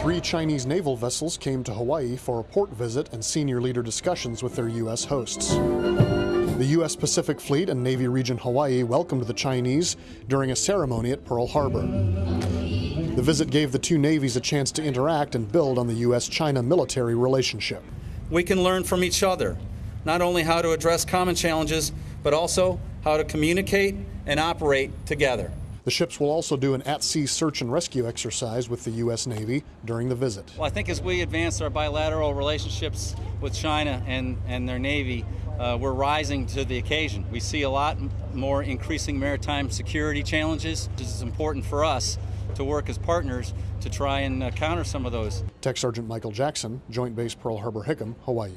Three Chinese naval vessels came to Hawaii for a port visit and senior leader discussions with their U.S. hosts. The U.S. Pacific Fleet and Navy Region Hawaii welcomed the Chinese during a ceremony at Pearl Harbor. The visit gave the two navies a chance to interact and build on the U.S. China military relationship. We can learn from each other, not only how to address common challenges, but also how to communicate and operate together. The ships will also do an at sea search and rescue exercise with the U.S. Navy during the visit. Well, I think as we advance our bilateral relationships with China and, and their Navy, uh, we're rising to the occasion. We see a lot more increasing maritime security challenges. It's important for us to work as partners to try and uh, counter some of those. Tech Sergeant Michael Jackson, Joint Base Pearl Harbor Hickam, Hawaii.